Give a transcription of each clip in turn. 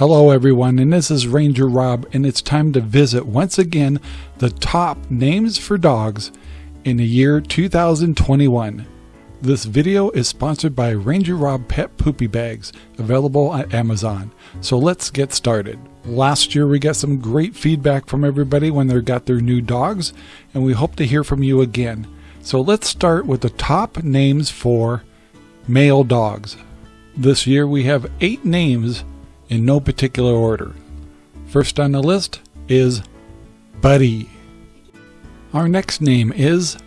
Hello, everyone, and this is Ranger Rob, and it's time to visit once again the top names for dogs in the year 2021. This video is sponsored by Ranger Rob Pet Poopy Bags, available at Amazon. So let's get started. Last year, we got some great feedback from everybody when they got their new dogs, and we hope to hear from you again. So let's start with the top names for male dogs. This year, we have eight names in no particular order. First on the list is Buddy. Our next name is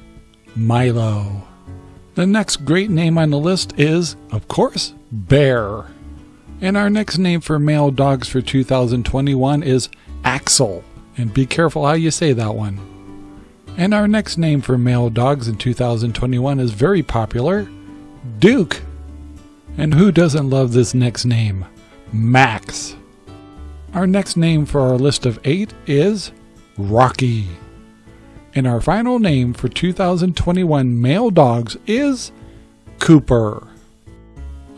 Milo. The next great name on the list is, of course, Bear. And our next name for male dogs for 2021 is Axel. And be careful how you say that one. And our next name for male dogs in 2021 is very popular Duke. And who doesn't love this next name? Max. Our next name for our list of eight is Rocky. And our final name for 2021 male dogs is Cooper.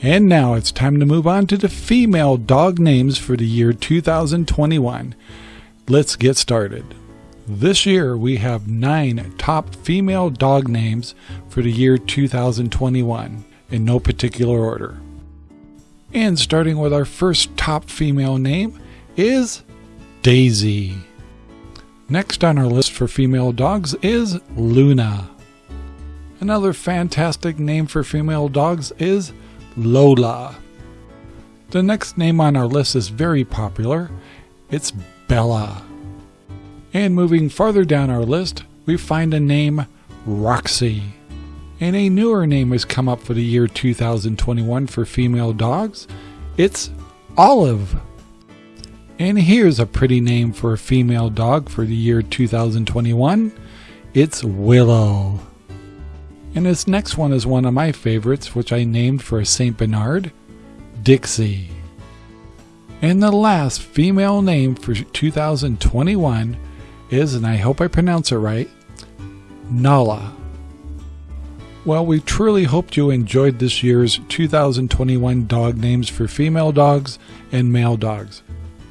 And now it's time to move on to the female dog names for the year 2021. Let's get started. This year we have nine top female dog names for the year 2021 in no particular order. And starting with our first top female name is Daisy. Next on our list for female dogs is Luna. Another fantastic name for female dogs is Lola. The next name on our list is very popular. It's Bella. And moving farther down our list, we find a name Roxy. And a newer name has come up for the year 2021 for female dogs. It's Olive. And here's a pretty name for a female dog for the year 2021. It's Willow. And this next one is one of my favorites, which I named for a St. Bernard, Dixie. And the last female name for 2021 is, and I hope I pronounce it right, Nala. Well, we truly hoped you enjoyed this year's 2021 dog names for female dogs and male dogs.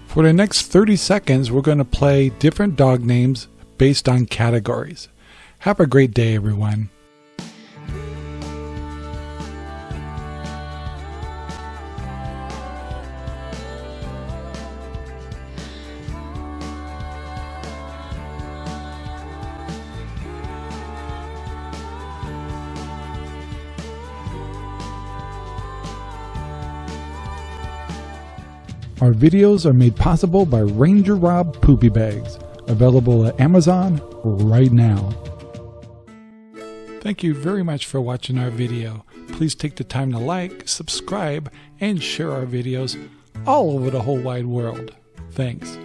For the next 30 seconds, we're going to play different dog names based on categories. Have a great day, everyone. Our videos are made possible by Ranger Rob Poopy Bags, available at Amazon right now. Thank you very much for watching our video. Please take the time to like, subscribe, and share our videos all over the whole wide world. Thanks.